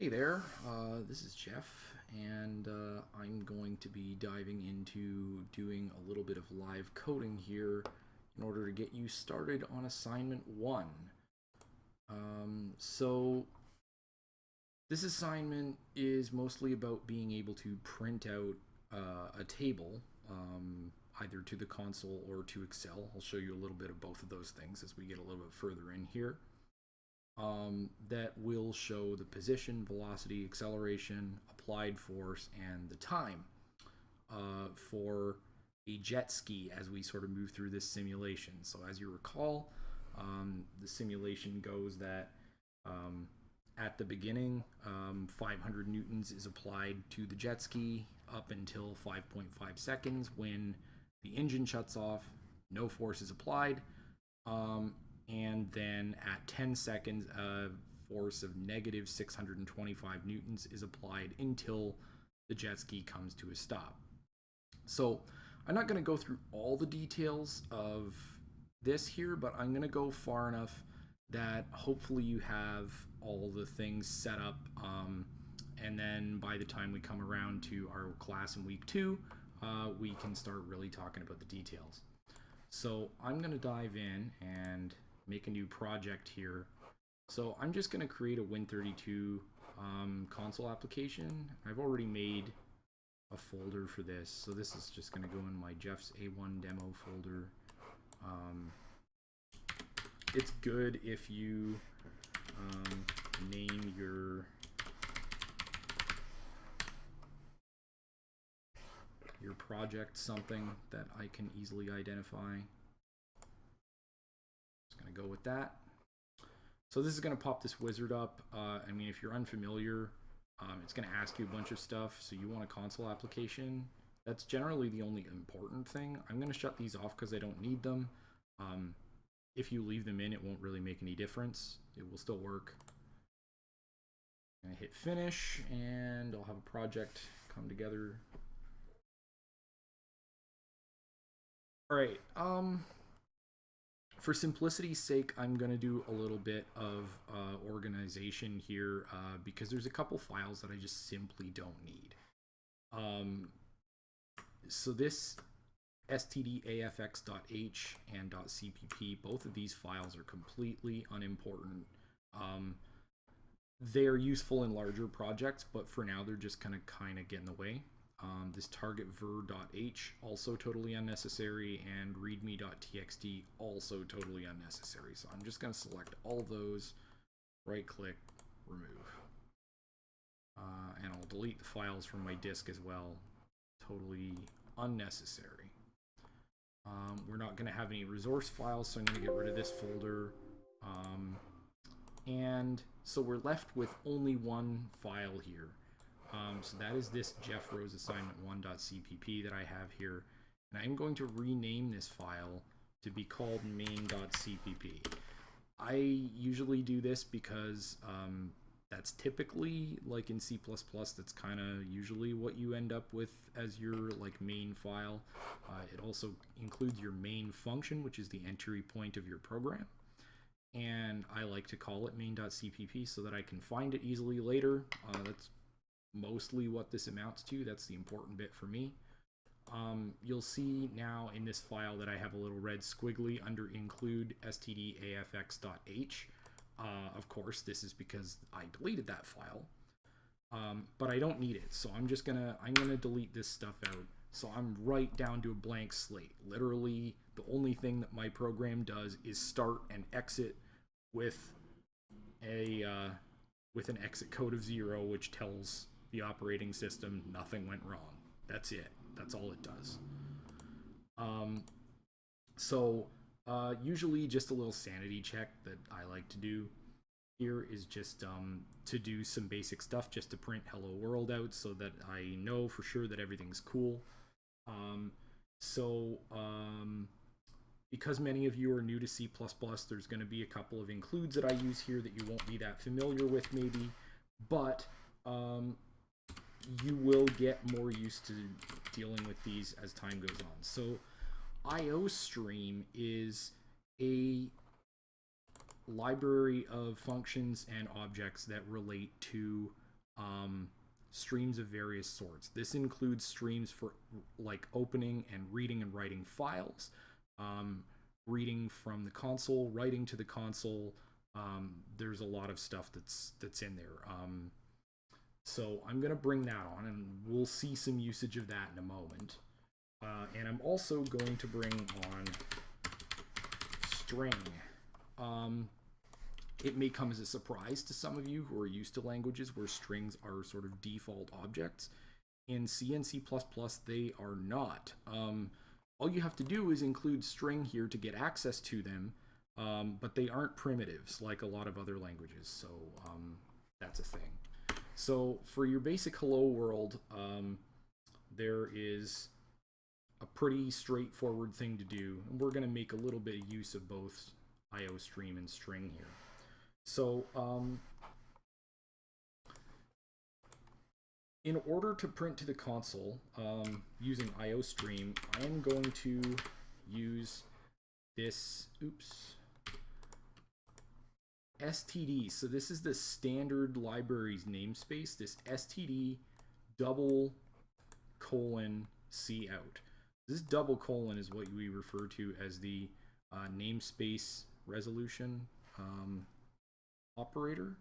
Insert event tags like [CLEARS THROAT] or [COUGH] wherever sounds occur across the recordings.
Hey there, uh, this is Jeff, and uh, I'm going to be diving into doing a little bit of live coding here in order to get you started on assignment one. Um, so, this assignment is mostly about being able to print out uh, a table, um, either to the console or to Excel. I'll show you a little bit of both of those things as we get a little bit further in here um, that will show the position, velocity, acceleration, applied force, and the time uh, for a jet ski as we sort of move through this simulation. So as you recall, um, the simulation goes that um, at the beginning, um, 500 newtons is applied to the jet ski up until 5.5 seconds when the engine shuts off, no force is applied, um, and then at 10 seconds a force of negative 625 newtons is applied until the jet ski comes to a stop. So I'm not going to go through all the details of this here, but I'm going to go far enough that hopefully you have all the things set up um, and then by the time we come around to our class in week two, uh, we can start really talking about the details. So I'm going to dive in and make a new project here. So I'm just going to create a Win32 um, console application. I've already made a folder for this. So this is just going to go in my Jeff's A1 demo folder. Um, it's good if you um, name your your project something that I can easily identify going to go with that. So this is going to pop this wizard up. Uh, I mean, if you're unfamiliar, um, it's going to ask you a bunch of stuff. So you want a console application. That's generally the only important thing. I'm going to shut these off because I don't need them. Um, if you leave them in, it won't really make any difference. It will still work. I hit finish and I'll have a project come together. All right. Um, for simplicity's sake, I'm going to do a little bit of uh, organization here uh, because there's a couple files that I just simply don't need. Um, so this stdafx.h and .cpp, both of these files are completely unimportant. Um, they're useful in larger projects, but for now they're just kind of kind of get in the way. Um, this targetver.h also totally unnecessary and readme.txt also totally unnecessary. So I'm just going to select all those, right click, remove. Uh, and I'll delete the files from my disk as well. Totally unnecessary. Um, we're not going to have any resource files, so I'm going to get rid of this folder. Um, and so we're left with only one file here. Um, so that is this Jeff Rose assignment 1.cpp that I have here. And I'm going to rename this file to be called main.cpp. I usually do this because um, that's typically like in C++, that's kind of usually what you end up with as your like main file. Uh, it also includes your main function, which is the entry point of your program. And I like to call it main.cpp so that I can find it easily later. Uh, that's mostly what this amounts to. That's the important bit for me. Um, you'll see now in this file that I have a little red squiggly under include stdafx.h. Uh, of course, this is because I deleted that file, um, but I don't need it. So I'm just gonna I'm gonna delete this stuff out. So I'm right down to a blank slate. Literally, the only thing that my program does is start and exit with a uh, with an exit code of zero, which tells the operating system, nothing went wrong. That's it. That's all it does. Um, so uh, usually just a little sanity check that I like to do here is just um, to do some basic stuff just to print hello world out so that I know for sure that everything's cool. Um, so um, because many of you are new to C++, there's going to be a couple of includes that I use here that you won't be that familiar with maybe, but um, you will get more used to dealing with these as time goes on. So IO stream is a library of functions and objects that relate to um, streams of various sorts. This includes streams for like opening and reading and writing files, um, reading from the console, writing to the console. Um, there's a lot of stuff that's that's in there. Um, so I'm gonna bring that on, and we'll see some usage of that in a moment. Uh, and I'm also going to bring on string. Um, it may come as a surprise to some of you who are used to languages where strings are sort of default objects. In C and C++, they are not. Um, all you have to do is include string here to get access to them, um, but they aren't primitives like a lot of other languages, so um, that's a thing. So for your basic hello world, um, there is a pretty straightforward thing to do, and we're going to make a little bit of use of both IO stream and string here. So, um, in order to print to the console um, using IOStream, I am going to use this, oops, std. So this is the standard libraries namespace, this std double colon c out. This double colon is what we refer to as the uh, namespace resolution. Um, operator.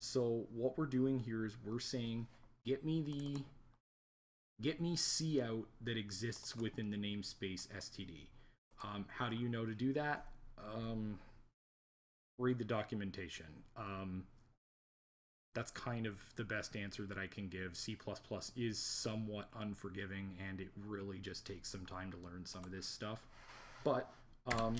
So what we're doing here is we're saying get me the get me C out that exists within the namespace std. Um, how do you know to do that? Um, read the documentation. Um, that's kind of the best answer that I can give. C++ is somewhat unforgiving and it really just takes some time to learn some of this stuff. But um,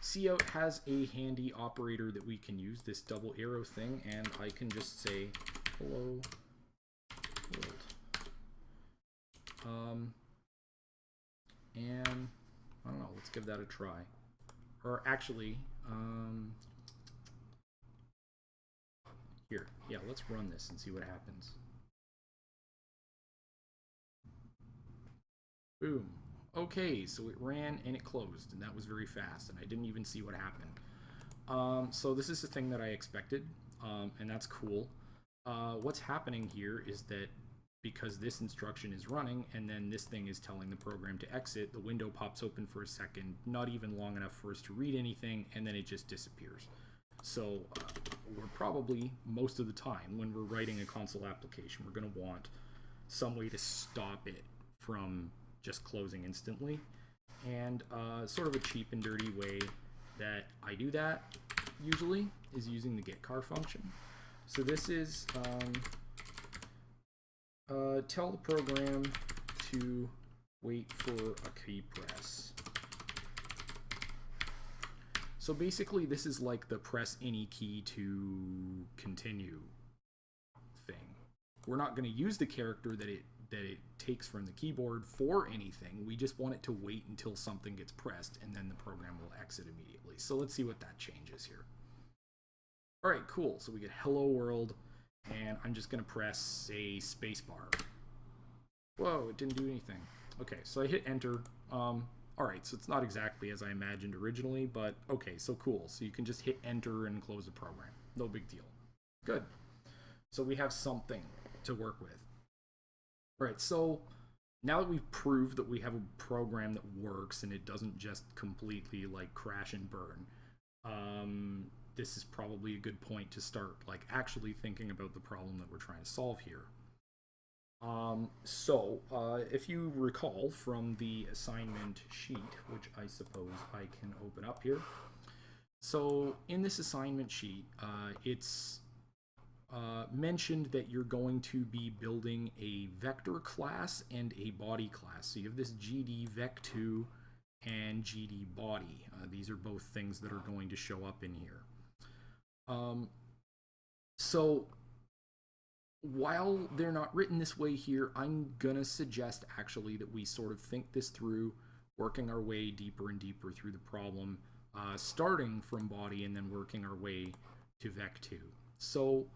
cout has a handy operator that we can use, this double arrow thing, and I can just say hello world. Um, and I don't know, let's give that a try. Or actually, um, here, yeah, let's run this and see what happens. Boom. Okay, so it ran and it closed, and that was very fast, and I didn't even see what happened. Um, so this is the thing that I expected, um, and that's cool. Uh, what's happening here is that because this instruction is running, and then this thing is telling the program to exit, the window pops open for a second, not even long enough for us to read anything, and then it just disappears. So uh, we're probably, most of the time, when we're writing a console application, we're going to want some way to stop it from just closing instantly. And uh, sort of a cheap and dirty way that I do that usually is using the getChar function. So this is um, uh, tell the program to wait for a key press. So basically this is like the press any key to continue thing. We're not going to use the character that it that it takes from the keyboard for anything. We just want it to wait until something gets pressed and then the program will exit immediately. So let's see what that changes here. All right, cool. So we get hello world and I'm just going to press a spacebar. Whoa, it didn't do anything. Okay, so I hit enter. Um, all right, so it's not exactly as I imagined originally, but okay, so cool. So you can just hit enter and close the program. No big deal. Good. So we have something to work with. All right, so now that we've proved that we have a program that works and it doesn't just completely like crash and burn, um, this is probably a good point to start like actually thinking about the problem that we're trying to solve here. Um, so, uh, if you recall from the assignment sheet, which I suppose I can open up here. So, in this assignment sheet, uh, it's uh, mentioned that you're going to be building a vector class and a body class. So you have this GD vec2 and GD body. Uh, these are both things that are going to show up in here. Um, so while they're not written this way here, I'm going to suggest actually that we sort of think this through, working our way deeper and deeper through the problem, uh, starting from body and then working our way to Vec2. So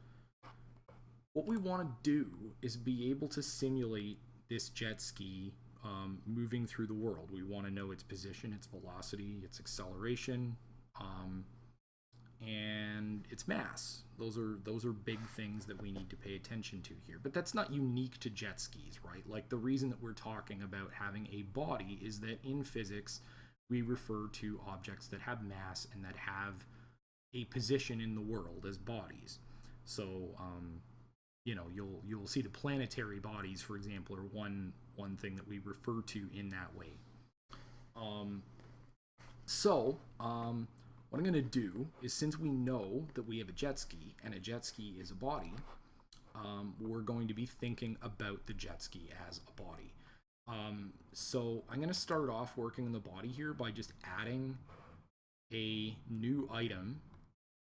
what we want to do is be able to simulate this jet ski um, moving through the world. We want to know its position, its velocity, its acceleration, um, and its mass. Those are those are big things that we need to pay attention to here. But that's not unique to jet skis, right? Like the reason that we're talking about having a body is that in physics we refer to objects that have mass and that have a position in the world as bodies. So, um, you know, you'll you'll see the planetary bodies, for example, are one one thing that we refer to in that way. Um, so, um, what I'm going to do is since we know that we have a jet ski and a jet ski is a body, um, we're going to be thinking about the jet ski as a body. Um, so I'm going to start off working on the body here by just adding a new item,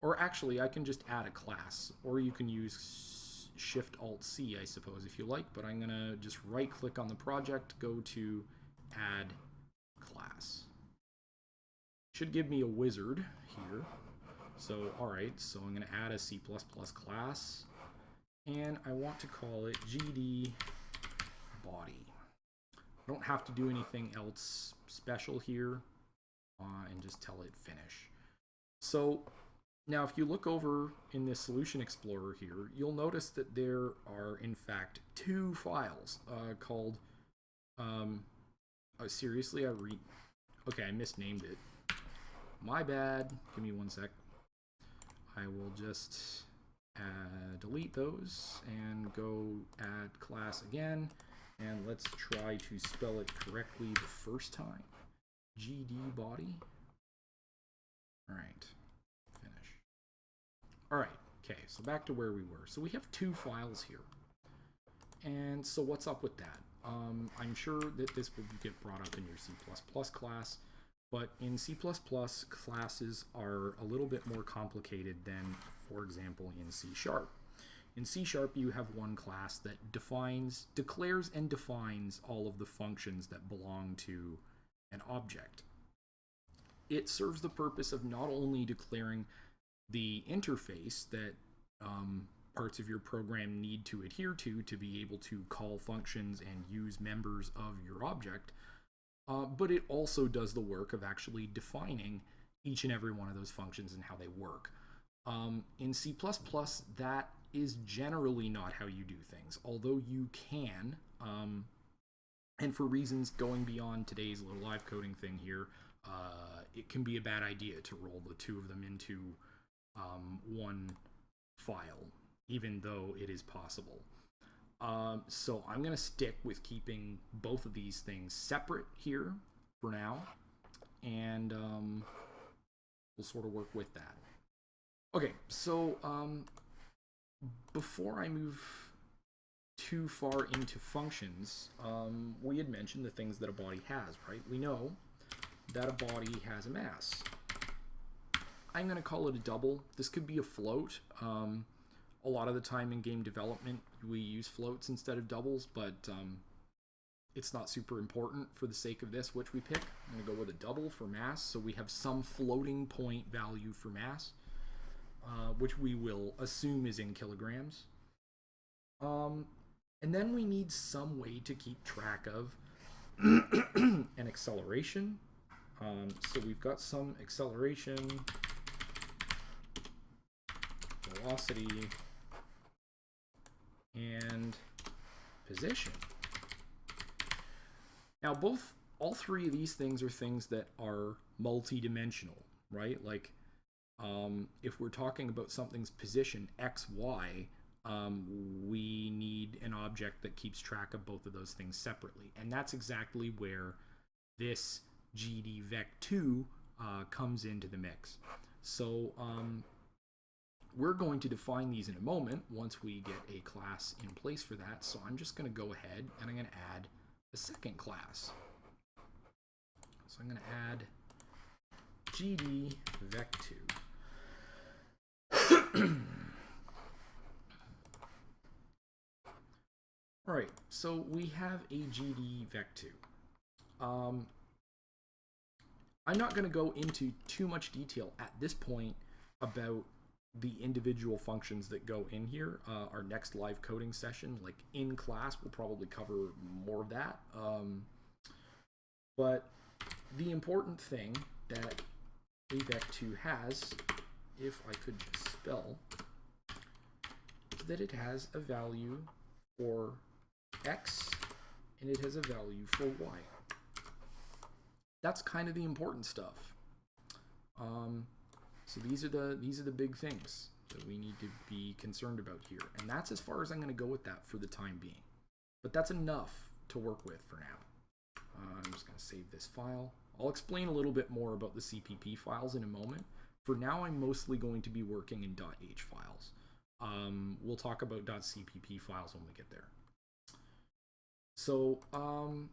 or actually I can just add a class, or you can use Shift Alt C, I suppose, if you like, but I'm going to just right click on the project, go to add class. Should give me a wizard here. So, alright, so I'm going to add a C++ class, and I want to call it GD body. I don't have to do anything else special here uh, and just tell it finish. So now if you look over in this solution explorer here, you'll notice that there are in fact two files uh, called, um, oh, seriously, I read, okay, I misnamed it. My bad, give me one sec. I will just uh, delete those and go add class again and let's try to spell it correctly the first time. GD body. All right, finish. All right, okay, so back to where we were. So we have two files here. And so what's up with that? Um, I'm sure that this will get brought up in your C++ class, but in C++, classes are a little bit more complicated than, for example, in C Sharp. In C Sharp, you have one class that defines, declares and defines all of the functions that belong to an object. It serves the purpose of not only declaring the interface that um, parts of your program need to adhere to to be able to call functions and use members of your object, uh, but it also does the work of actually defining each and every one of those functions and how they work. Um, in C++, that is generally not how you do things, although you can, um, and for reasons going beyond today's little live coding thing here, uh, it can be a bad idea to roll the two of them into um, one file, even though it is possible. Um, so I'm going to stick with keeping both of these things separate here for now, and um, we'll sort of work with that. Okay, so um, before I move too far into functions, um, we had mentioned the things that a body has, right? We know that a body has a mass. I'm going to call it a double. This could be a float. Um, a lot of the time in game development, we use floats instead of doubles, but um, it's not super important for the sake of this, which we pick. I'm going to go with a double for mass, so we have some floating point value for mass uh, which we will assume is in kilograms. Um, and then we need some way to keep track of [COUGHS] an acceleration. Um, so we've got some acceleration, velocity, and position. Now, both, all three of these things are things that are multi-dimensional, right? Like, um, if we're talking about something's position x, y, um, we need an object that keeps track of both of those things separately. And that's exactly where this GDVec2 uh, comes into the mix. So um, we're going to define these in a moment once we get a class in place for that. So I'm just going to go ahead and I'm going to add a second class. So I'm going to add GDVec2. [CLEARS THROAT] All right, so we have a GD Vec2. Um, I'm not going to go into too much detail at this point about the individual functions that go in here. Uh, our next live coding session, like in class, will probably cover more of that. Um, but the important thing that AVEC2 has if I could spell that it has a value for x and it has a value for y. That's kind of the important stuff. Um, so these are the these are the big things that we need to be concerned about here, and that's as far as I'm going to go with that for the time being. But that's enough to work with for now. Uh, I'm just going to save this file. I'll explain a little bit more about the CPP files in a moment. For now, I'm mostly going to be working in .h files. Um, we'll talk about .cpp files when we get there. So, um,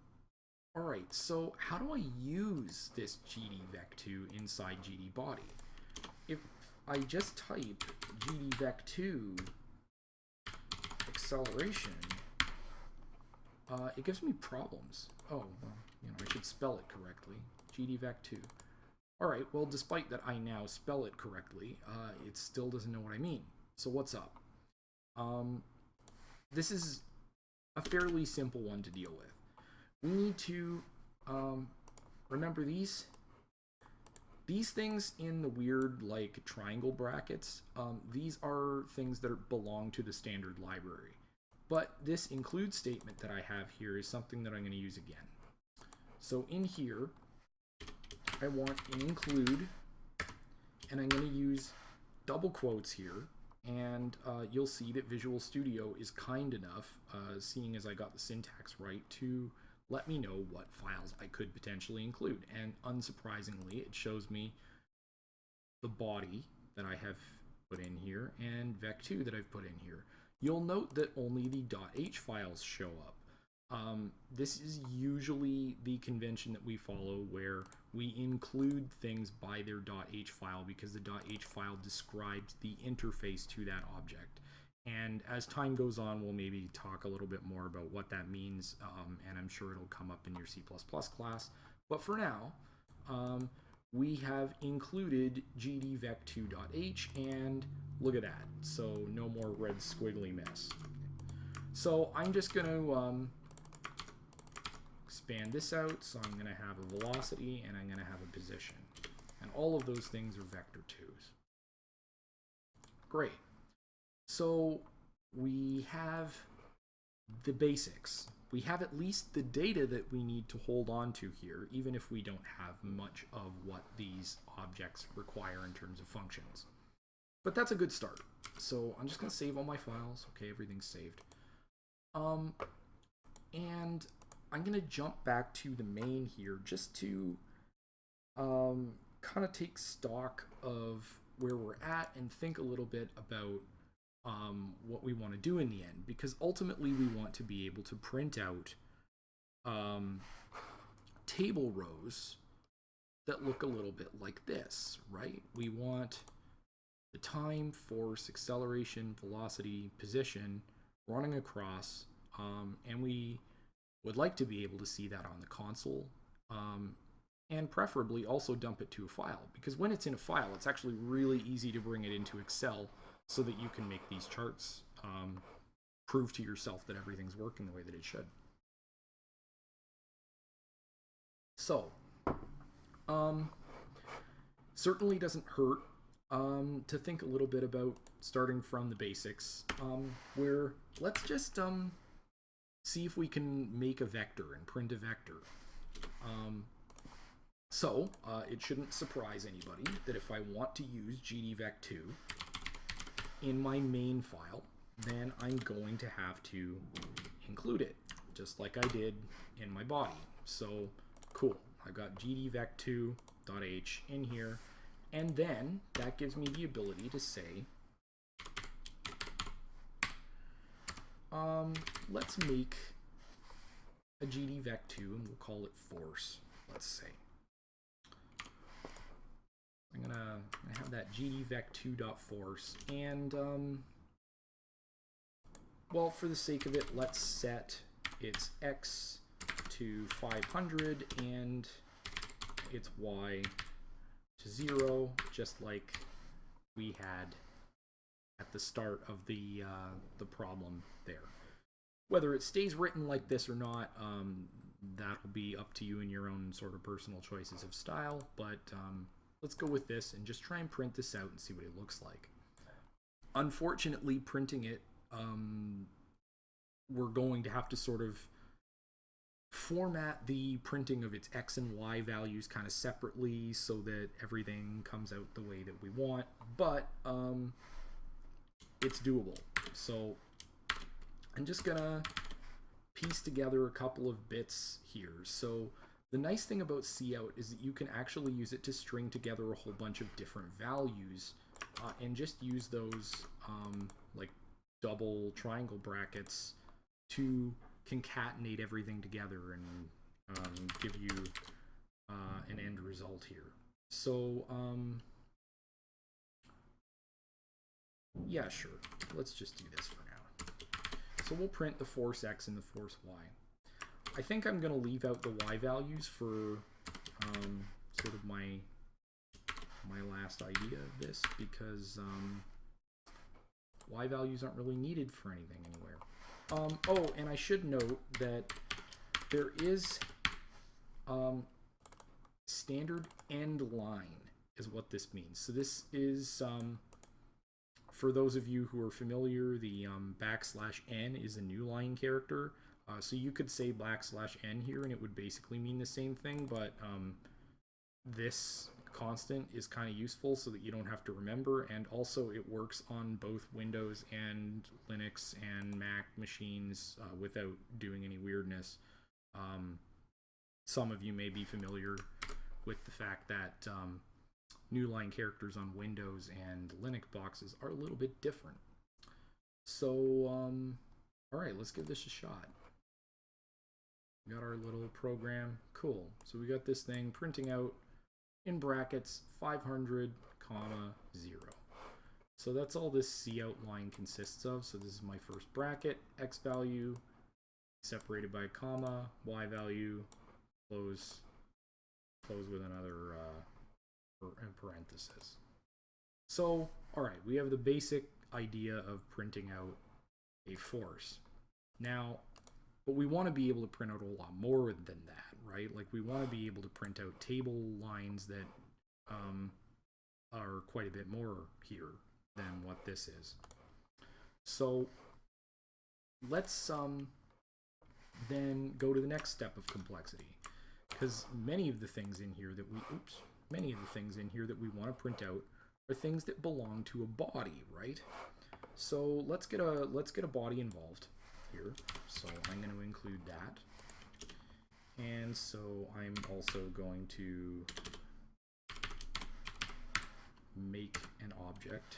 all right, so how do I use this GDVec2 inside GD body? If I just type GDVec2 acceleration, uh, it gives me problems. Oh, well, you know, I should spell it correctly. GDVec2. All right, well, despite that I now spell it correctly, uh, it still doesn't know what I mean. So what's up? Um, this is a fairly simple one to deal with. We need to um, remember these these things in the weird like triangle brackets. Um, these are things that belong to the standard library. But this include statement that I have here is something that I'm going to use again. So in here, I want an include, and I'm going to use double quotes here and uh, you'll see that Visual Studio is kind enough, uh, seeing as I got the syntax right, to let me know what files I could potentially include. And unsurprisingly, it shows me the body that I have put in here and vec2 that I've put in here. You'll note that only the .h files show up. Um, this is usually the convention that we follow where we include things by their .h file because the .h file describes the interface to that object. And as time goes on, we'll maybe talk a little bit more about what that means, um, and I'm sure it'll come up in your C++ class. But for now, um, we have included gdvec2.h, and look at that. So no more red squiggly mess. So I'm just going to um, expand this out, so I'm going to have a velocity and I'm going to have a position. And all of those things are vector 2's. Great. So we have the basics. We have at least the data that we need to hold on to here, even if we don't have much of what these objects require in terms of functions. But that's a good start. So I'm just going to save all my files. Okay, everything's saved. Um, and I'm going to jump back to the main here just to um, kind of take stock of where we're at and think a little bit about um, what we want to do in the end because ultimately we want to be able to print out um, table rows that look a little bit like this, right? We want the time, force, acceleration, velocity, position running across, um, and we would like to be able to see that on the console um, and preferably also dump it to a file because when it's in a file it's actually really easy to bring it into Excel so that you can make these charts um, prove to yourself that everything's working the way that it should. So, um, certainly doesn't hurt um, to think a little bit about starting from the basics, um, where let's just um, see if we can make a vector and print a vector. Um, so, uh, it shouldn't surprise anybody that if I want to use gdvec2 in my main file, then I'm going to have to include it, just like I did in my body. So, cool. I've got gdvec2.h in here, and then that gives me the ability to say Um, let's make a GDVec2 and we'll call it force, let's say. I'm gonna, gonna have that GDVec2.force and um, well, for the sake of it, let's set its X to 500 and its Y to zero, just like we had at the start of the uh, the problem there. Whether it stays written like this or not, um, that'll be up to you and your own sort of personal choices of style. But um, let's go with this and just try and print this out and see what it looks like. Unfortunately, printing it, um, we're going to have to sort of format the printing of its x and y values kind of separately so that everything comes out the way that we want but um, it's doable so I'm just gonna piece together a couple of bits here so the nice thing about cout is that you can actually use it to string together a whole bunch of different values uh, and just use those um, like double triangle brackets to concatenate everything together and um, give you uh, an end result here. So, um, yeah, sure. Let's just do this for now. So we'll print the force x and the force y. I think I'm going to leave out the y values for um, sort of my my last idea of this because um, y values aren't really needed for anything anywhere. Um, oh, and I should note that there is um, standard end line is what this means. So this is, um, for those of you who are familiar, the um, backslash n is a new line character. Uh, so you could say backslash n here and it would basically mean the same thing, but um, this constant is kind of useful so that you don't have to remember and also it works on both Windows and Linux and Mac machines uh, without doing any weirdness. Um, some of you may be familiar with the fact that um, new line characters on Windows and Linux boxes are a little bit different. So, um, all right, let's give this a shot. Got our little program. Cool. So we got this thing printing out in brackets 500 comma 0. So that's all this cout line consists of. So this is my first bracket, x value separated by a comma, y value close close with another uh, parenthesis. So, all right, we have the basic idea of printing out a force. Now, but we want to be able to print out a lot more than that right? Like we want to be able to print out table lines that um, are quite a bit more here than what this is. So let's um, then go to the next step of complexity because many of the things in here that we, oops, many of the things in here that we want to print out are things that belong to a body, right? So let's get a let's get a body involved here. So I'm going to include that. And so I'm also going to make an object.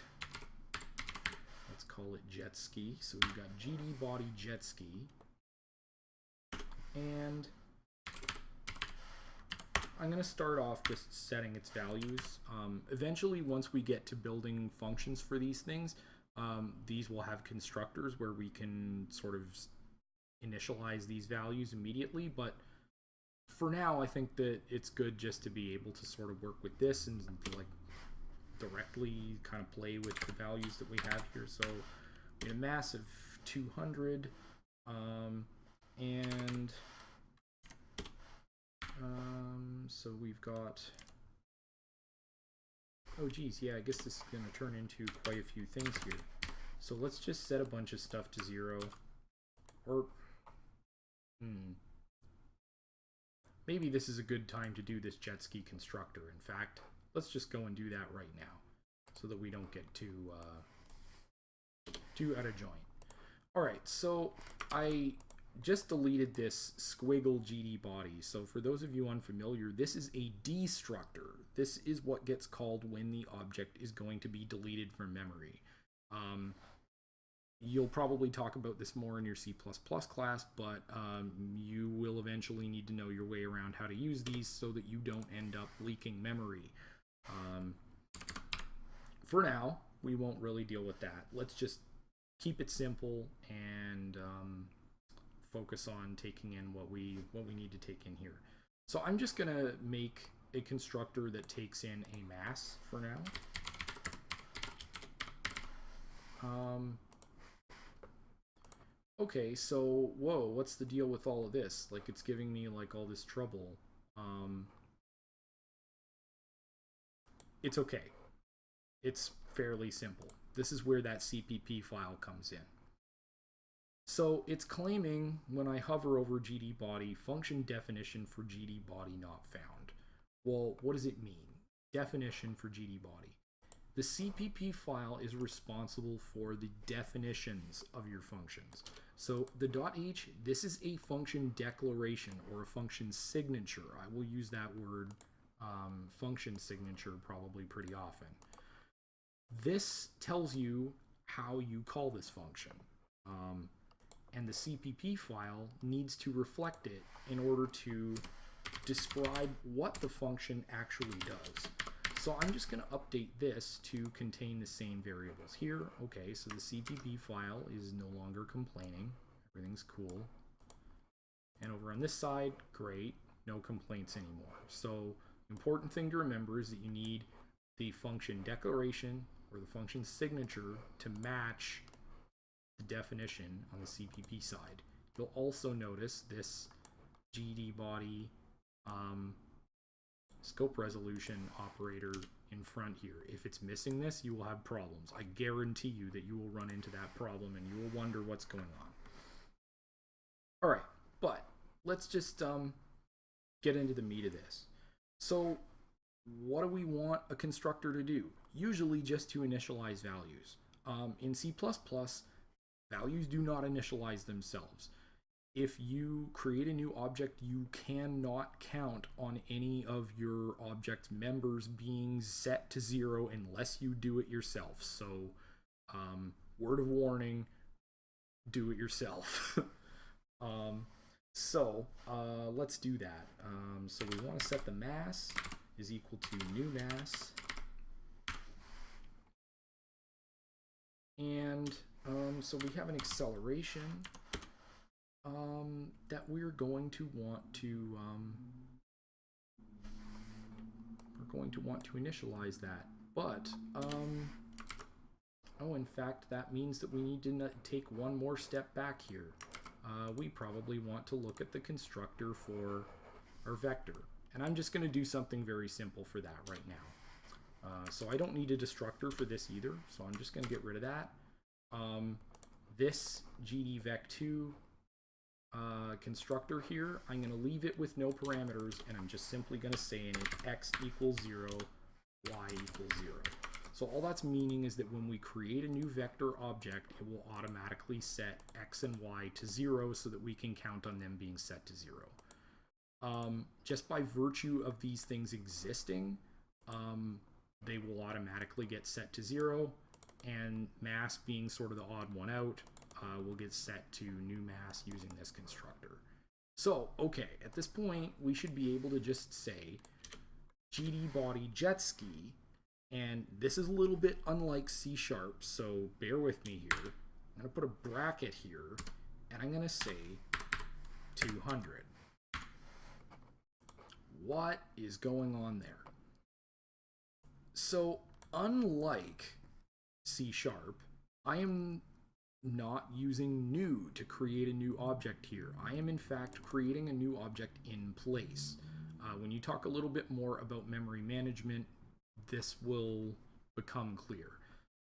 Let's call it jet ski. So we've got GD body jet ski. And I'm going to start off just setting its values. Um, eventually, once we get to building functions for these things, um, these will have constructors where we can sort of initialize these values immediately, but for now, I think that it's good just to be able to sort of work with this and like directly kind of play with the values that we have here. So we have a mass of 200 um, and um, so we've got oh geez yeah I guess this is gonna turn into quite a few things here so let's just set a bunch of stuff to zero or hmm maybe this is a good time to do this jet ski constructor. In fact, let's just go and do that right now so that we don't get too, uh, too out of joint. All right, so I just deleted this squiggle GD body. So for those of you unfamiliar, this is a destructor. This is what gets called when the object is going to be deleted from memory. Um, You'll probably talk about this more in your C++ class, but um, you will eventually need to know your way around how to use these so that you don't end up leaking memory. Um, for now, we won't really deal with that. Let's just keep it simple and um, focus on taking in what we what we need to take in here. So I'm just gonna make a constructor that takes in a mass for now. Um, okay, so whoa, what's the deal with all of this? Like it's giving me like all this trouble. Um it's okay. It's fairly simple. This is where that CPP file comes in. So it's claiming when I hover over GD body, function definition for GD body not found. Well, what does it mean? Definition for GD body. The CPP file is responsible for the definitions of your functions. So the .h, this is a function declaration or a function signature. I will use that word um, function signature probably pretty often. This tells you how you call this function. Um, and the CPP file needs to reflect it in order to describe what the function actually does. So I'm just going to update this to contain the same variables here. Okay, so the CPP file is no longer complaining. Everything's cool. And over on this side, great, no complaints anymore. So important thing to remember is that you need the function declaration or the function signature to match the definition on the CPP side. You'll also notice this GD body um, scope resolution operator in front here. If it's missing this, you will have problems. I guarantee you that you will run into that problem and you will wonder what's going on. All right, but let's just um, get into the meat of this. So what do we want a constructor to do? Usually just to initialize values. Um, in C++, values do not initialize themselves if you create a new object, you cannot count on any of your object members being set to zero unless you do it yourself. So, um, word of warning, do it yourself. [LAUGHS] um, so, uh, let's do that. Um, so we want to set the mass is equal to new mass. And um, so we have an acceleration um, that we're going to want to um, we're going to want to initialize that. But um, oh, in fact, that means that we need to take one more step back here. Uh, we probably want to look at the constructor for our vector. And I'm just going to do something very simple for that right now. Uh, so I don't need a destructor for this either, so I'm just going to get rid of that. Um, this gdvec2 uh, constructor here, I'm going to leave it with no parameters, and I'm just simply going to say in it x equals 0, y equals 0. So all that's meaning is that when we create a new vector object, it will automatically set x and y to 0 so that we can count on them being set to 0. Um, just by virtue of these things existing, um, they will automatically get set to 0, and mass being sort of the odd one out, uh, will get set to new mass using this constructor. So, okay, at this point, we should be able to just say GD body jet ski, and this is a little bit unlike C sharp, so bear with me here. I'm to put a bracket here, and I'm to say 200. What is going on there? So, unlike C sharp, I am not using new to create a new object here. I am in fact creating a new object in place. Uh, when you talk a little bit more about memory management, this will become clear.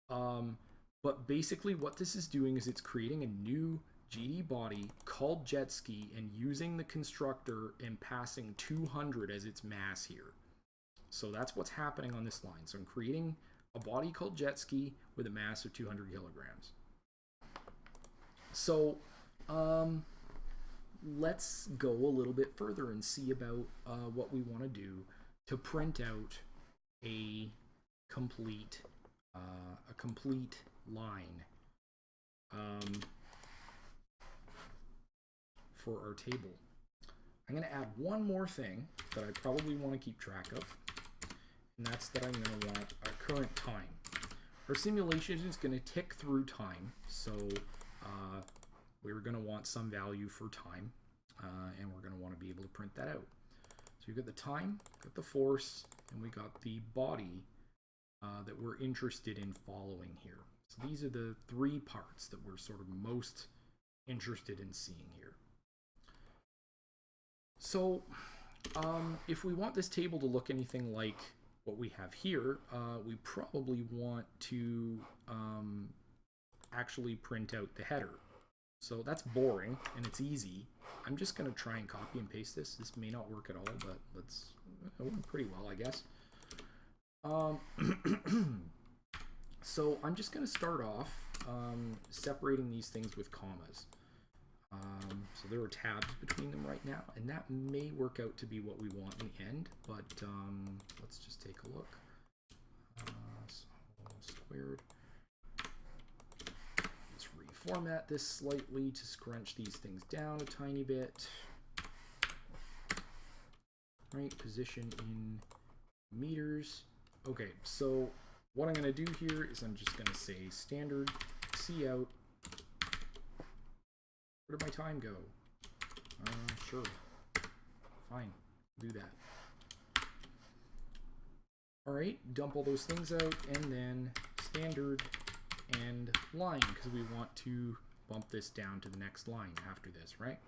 Um, but basically what this is doing is it's creating a new GD body called jet ski and using the constructor and passing 200 as its mass here. So that's what's happening on this line. So I'm creating a body called jet ski with a mass of 200 kilograms. So, um, let's go a little bit further and see about uh, what we want to do to print out a complete uh, a complete line um, for our table. I'm going to add one more thing that I probably want to keep track of, and that's that I'm going to want our current time. Our simulation is going to tick through time, so uh, we're going to want some value for time, uh, and we're going to want to be able to print that out. So you've got the time, got the force, and we got the body uh, that we're interested in following here. So these are the three parts that we're sort of most interested in seeing here. So um, if we want this table to look anything like what we have here, uh, we probably want to um, actually print out the header. So that's boring and it's easy. I'm just going to try and copy and paste this. This may not work at all, but let's, it went pretty well, I guess. Um, [CLEARS THROAT] so I'm just going to start off um, separating these things with commas. Um, so there are tabs between them right now, and that may work out to be what we want in the end, but um, let's just take a look. Uh, so squared. Let's reformat this slightly to scrunch these things down a tiny bit. Right, position in meters. Okay, so what I'm going to do here is I'm just going to say standard cout where did my time go? Uh, sure. Fine. Do that. Alright, dump all those things out, and then standard and line, because we want to bump this down to the next line after this, right?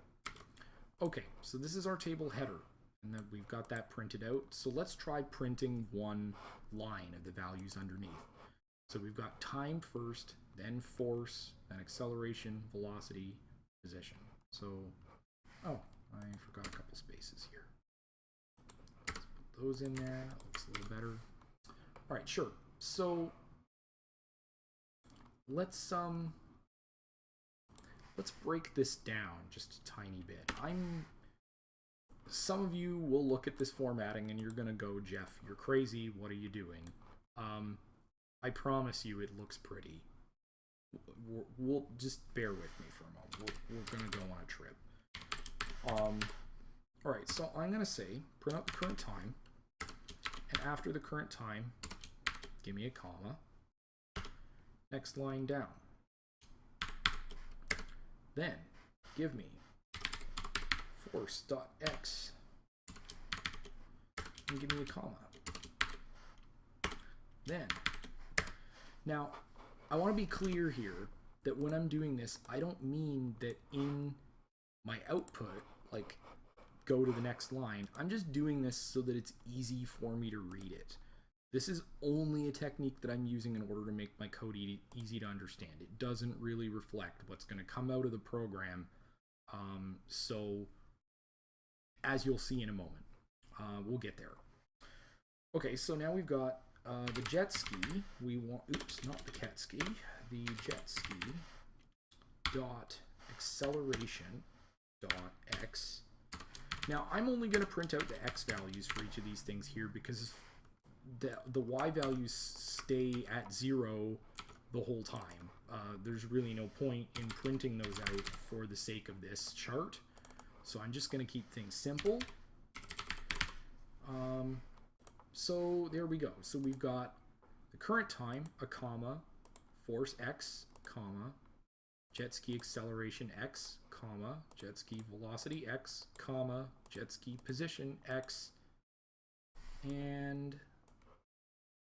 Okay, so this is our table header, and then we've got that printed out. So let's try printing one line of the values underneath. So we've got time first, then force, then acceleration, velocity, position. So, oh, I forgot a couple spaces here. Let's put those in there. That looks a little better. All right, sure. So let's um let's break this down just a tiny bit. I'm some of you will look at this formatting and you're gonna go, Jeff, you're crazy. What are you doing? Um, I promise you, it looks pretty. We'll, we'll just bear with me for a moment we're, we're going to go on a trip. Um, all right, so I'm going to say print out the current time, and after the current time, give me a comma. Next line down. Then give me force.x and give me a comma. Then, now I want to be clear here that when I'm doing this, I don't mean that in my output, like go to the next line. I'm just doing this so that it's easy for me to read it. This is only a technique that I'm using in order to make my code e easy to understand. It doesn't really reflect what's going to come out of the program. Um, so as you'll see in a moment, uh, we'll get there. Okay, so now we've got uh, the jet ski. We want, oops, not the cat ski the jet ski dot acceleration dot x. Now I'm only going to print out the x values for each of these things here because the, the y values stay at zero the whole time. Uh, there's really no point in printing those out for the sake of this chart. So I'm just going to keep things simple. Um, so there we go. So we've got the current time, a comma, force x, comma, jet ski acceleration x, comma, jet ski velocity x, comma, jet ski position x, and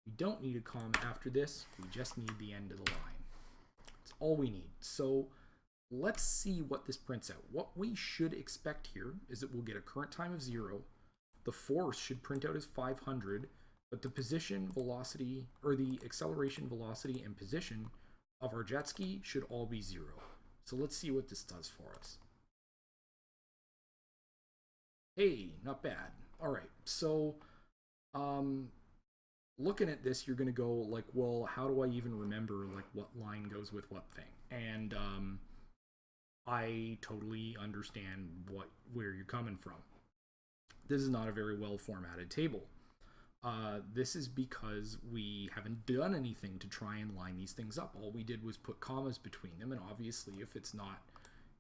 we don't need a comma after this, we just need the end of the line. That's all we need. So let's see what this prints out. What we should expect here is that we'll get a current time of zero, the force should print out as 500, but the position, velocity, or the acceleration, velocity, and position of our jet ski should all be zero. So let's see what this does for us. Hey, not bad. All right, so um, looking at this, you're going to go like, well, how do I even remember like what line goes with what thing? And um, I totally understand what where you're coming from. This is not a very well formatted table. Uh, this is because we haven't done anything to try and line these things up. All we did was put commas between them, and obviously if it's not,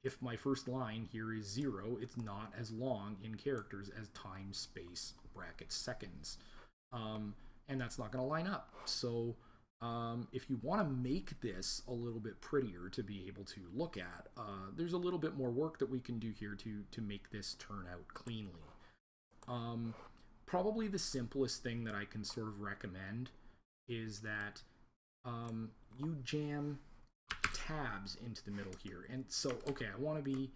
if my first line here is zero, it's not as long in characters as time, space, brackets, seconds. Um, and that's not going to line up. So um, if you want to make this a little bit prettier to be able to look at, uh, there's a little bit more work that we can do here to, to make this turn out cleanly. Um, probably the simplest thing that I can sort of recommend is that um, you jam tabs into the middle here. And so, okay, I want to be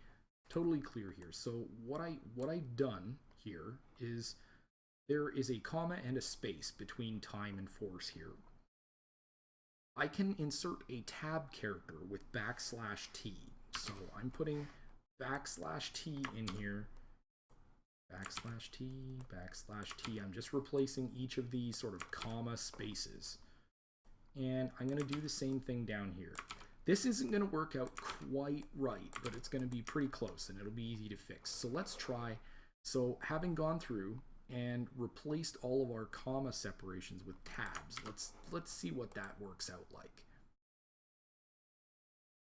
totally clear here. So what I what I've done here is there is a comma and a space between time and force here. I can insert a tab character with backslash t. So I'm putting backslash t in here. Backslash t, backslash t. I'm just replacing each of these sort of comma spaces. And I'm going to do the same thing down here. This isn't going to work out quite right, but it's going to be pretty close and it'll be easy to fix. So let's try. So having gone through and replaced all of our comma separations with tabs, let's let's see what that works out like.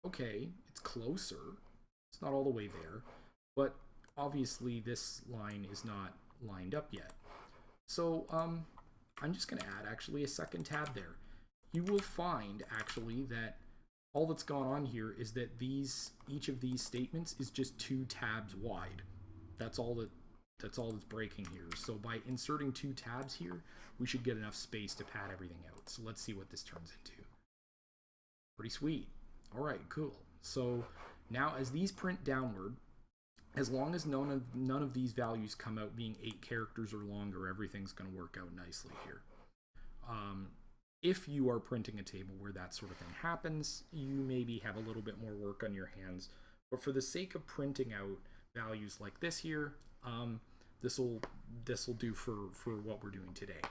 Okay, it's closer. It's not all the way there, but obviously this line is not lined up yet. So um, I'm just going to add actually a second tab there. You will find actually that all that's gone on here is that these each of these statements is just two tabs wide. That's all that that's all that's breaking here. So by inserting two tabs here, we should get enough space to pad everything out. So let's see what this turns into. Pretty sweet. All right, cool. So now as these print downward, as long as none of none of these values come out being eight characters or longer, everything's going to work out nicely here. Um, if you are printing a table where that sort of thing happens, you maybe have a little bit more work on your hands. But for the sake of printing out values like this here, um, this will this will do for for what we're doing today.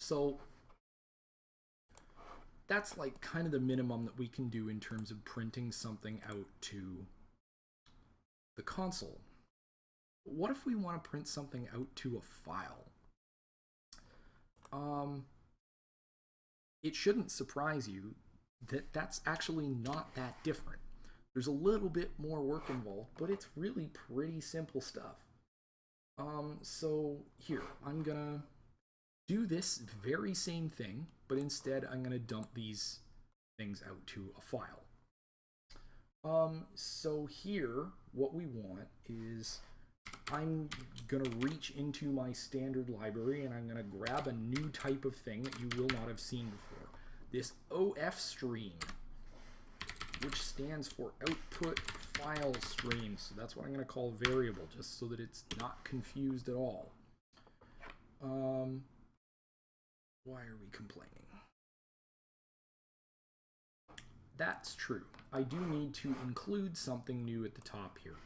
So that's like kind of the minimum that we can do in terms of printing something out to the console. What if we want to print something out to a file? Um, it shouldn't surprise you that that's actually not that different. There's a little bit more work involved, but it's really pretty simple stuff. Um, so here, I'm gonna do this very same thing, but instead I'm gonna dump these things out to a file. Um, so here, what we want is I'm going to reach into my standard library and I'm going to grab a new type of thing that you will not have seen before. This OF stream, which stands for output file stream. So that's what I'm going to call variable, just so that it's not confused at all. Um, why are we complaining? That's true. I do need to include something new at the top here.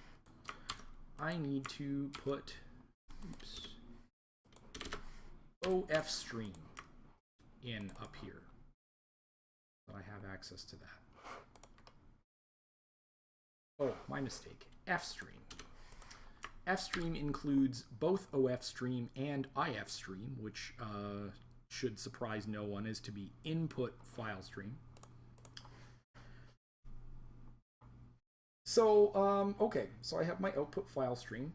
I need to put oops, OF stream in up here. But I have access to that. Oh, my mistake. F stream. F stream includes both OF stream and IF stream, which uh, should surprise no one is to be input file stream. So, um, okay, so I have my output file stream.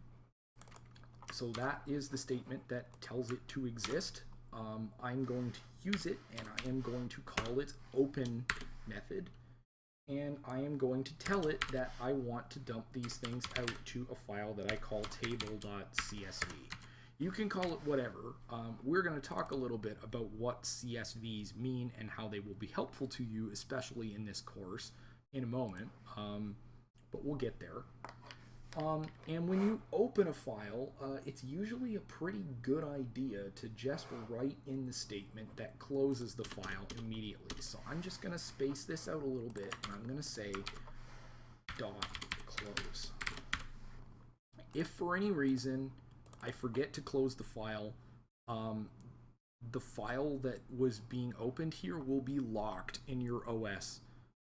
So that is the statement that tells it to exist. Um, I'm going to use it and I am going to call it open method. And I am going to tell it that I want to dump these things out to a file that I call table.csv. You can call it whatever. Um, we're going to talk a little bit about what CSVs mean and how they will be helpful to you, especially in this course, in a moment. Um, but we'll get there. Um, and when you open a file, uh, it's usually a pretty good idea to just write in the statement that closes the file immediately. So I'm just going to space this out a little bit, and I'm going to say dot close. If for any reason I forget to close the file, um, the file that was being opened here will be locked in your OS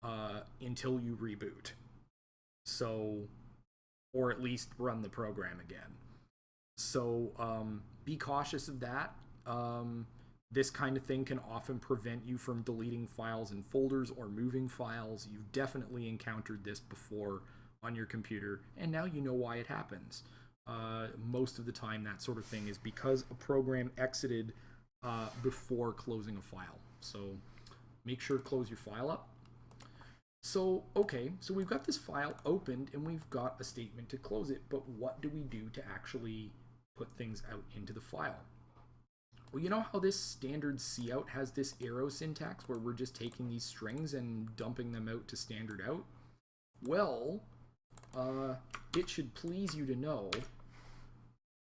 uh, until you reboot. So, or at least run the program again. So um, be cautious of that. Um, this kind of thing can often prevent you from deleting files and folders or moving files. You've definitely encountered this before on your computer, and now you know why it happens. Uh, most of the time, that sort of thing is because a program exited uh, before closing a file. So make sure to close your file up so, okay, so we've got this file opened and we've got a statement to close it, but what do we do to actually put things out into the file? Well, you know how this standard cout has this arrow syntax where we're just taking these strings and dumping them out to standard out? Well, uh, it should please you to know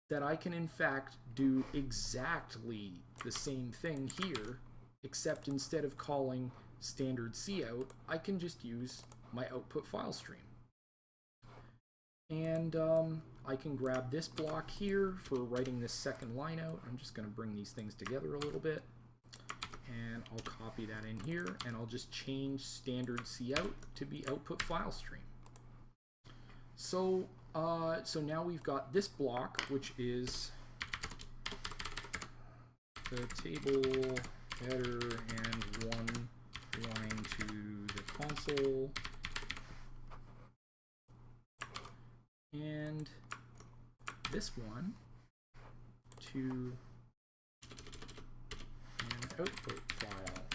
that I can in fact do exactly the same thing here, except instead of calling standard cout, I can just use my output file stream. And um, I can grab this block here for writing this second line out. I'm just going to bring these things together a little bit. And I'll copy that in here, and I'll just change standard cout to be output file stream. So, uh, so now we've got this block, which is the table header and one line to the console. And this one to an output file.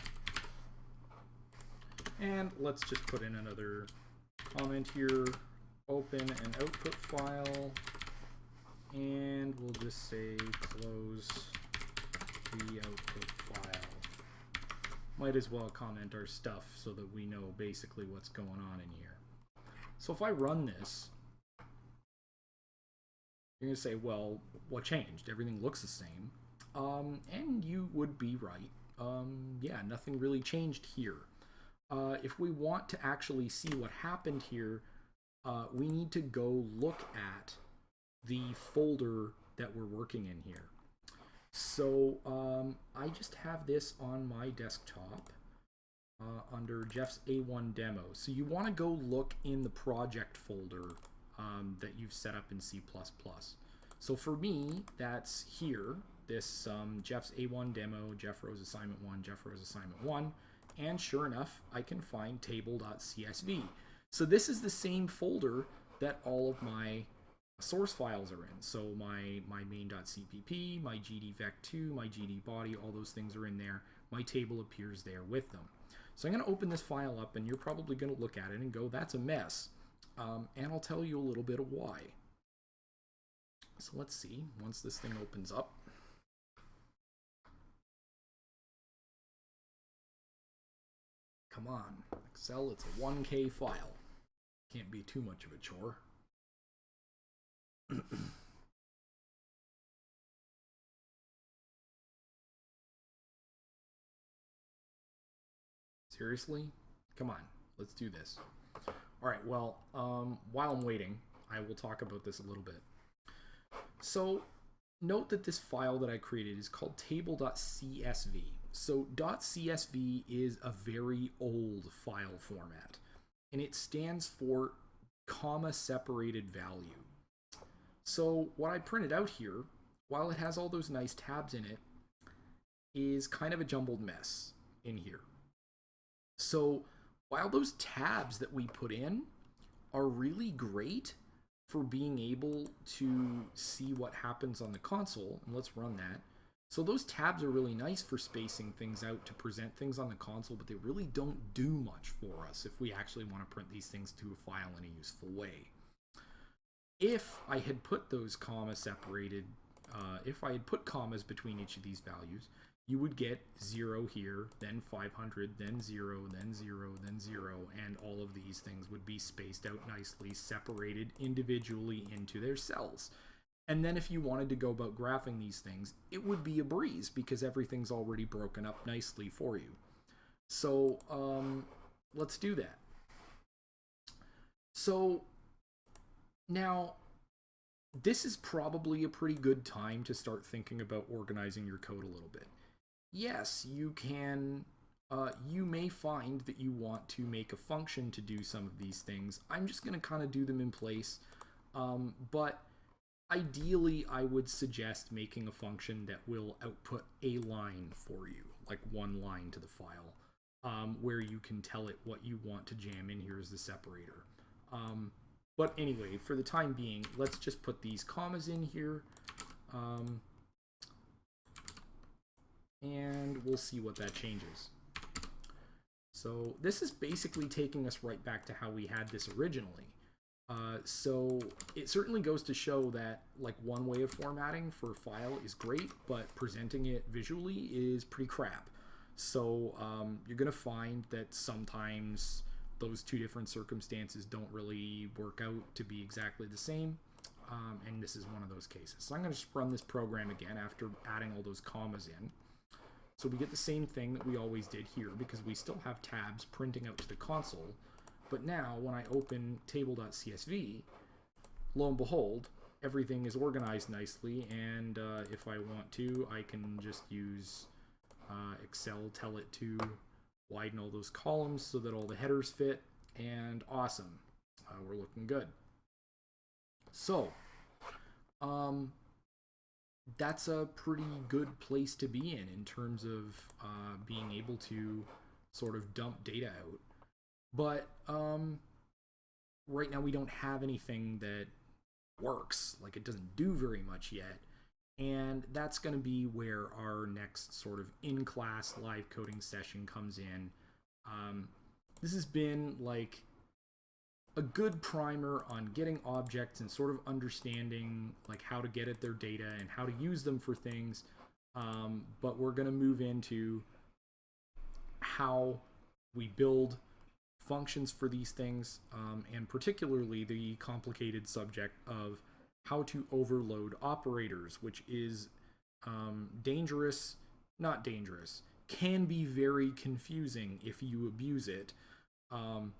And let's just put in another comment here, open an output file, and we'll just say close the output file. Might as well comment our stuff so that we know basically what's going on in here. So if I run this, you're going to say, well, what changed? Everything looks the same. Um, and you would be right. Um, yeah, nothing really changed here. Uh, if we want to actually see what happened here, uh, we need to go look at the folder that we're working in here. So um, I just have this on my desktop uh, under Jeff's A1 demo. So you want to go look in the project folder um, that you've set up in C++. So for me, that's here, this um, Jeff's A1 demo, Jeff Rose assignment 1, Jeff Rose assignment 1, and sure enough, I can find table.csv. So this is the same folder that all of my source files are in. So my, my main.cpp, my gdvec2, my gdbody, all those things are in there. My table appears there with them. So I'm going to open this file up and you're probably going to look at it and go, that's a mess. Um, and I'll tell you a little bit of why. So let's see, once this thing opens up. Come on, Excel, it's a 1K file. Can't be too much of a chore. [COUGHS] Seriously? Come on, let's do this. All right, well, um, while I'm waiting, I will talk about this a little bit. So note that this file that I created is called table.csv. So .csv is a very old file format, and it stands for comma separated value. So what I printed out here, while it has all those nice tabs in it, is kind of a jumbled mess in here. So while those tabs that we put in are really great for being able to see what happens on the console, and let's run that. So those tabs are really nice for spacing things out to present things on the console, but they really don't do much for us if we actually want to print these things to a file in a useful way. If I had put those comma separated, uh, if I had put commas between each of these values, you would get 0 here, then 500, then 0, then 0, then 0, and all of these things would be spaced out nicely, separated individually into their cells. And then if you wanted to go about graphing these things, it would be a breeze because everything's already broken up nicely for you. So um, let's do that. So now this is probably a pretty good time to start thinking about organizing your code a little bit yes, you can, uh, you may find that you want to make a function to do some of these things. I'm just going to kind of do them in place. Um, but ideally, I would suggest making a function that will output a line for you, like one line to the file, um, where you can tell it what you want to jam in here as the separator. Um, but anyway, for the time being, let's just put these commas in here. Um, and we'll see what that changes. So this is basically taking us right back to how we had this originally. Uh, so it certainly goes to show that like one way of formatting for a file is great, but presenting it visually is pretty crap. So um, you're going to find that sometimes those two different circumstances don't really work out to be exactly the same. um, and this is one of those cases. So I'm going to just run this program again after adding all those commas in. So we get the same thing that we always did here because we still have tabs printing out to the console. But now when I open table.csv, lo and behold, everything is organized nicely. And uh, if I want to, I can just use uh, Excel, tell it to widen all those columns so that all the headers fit. And awesome, uh, we're looking good. So, um, that's a pretty good place to be in in terms of uh, being able to sort of dump data out. But um, right now we don't have anything that works. Like it doesn't do very much yet. And that's going to be where our next sort of in-class live coding session comes in. Um, this has been like a good primer on getting objects and sort of understanding like how to get at their data and how to use them for things. Um, but we're going to move into how we build functions for these things, um, and particularly the complicated subject of how to overload operators, which is um, dangerous, not dangerous, can be very confusing if you abuse it. Um,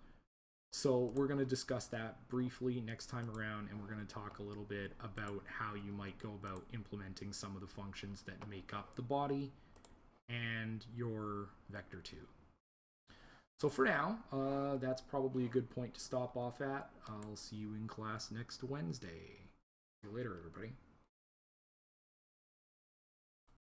so we're going to discuss that briefly next time around, and we're going to talk a little bit about how you might go about implementing some of the functions that make up the body and your vector 2. So for now, uh, that's probably a good point to stop off at. I'll see you in class next Wednesday. See you later, everybody.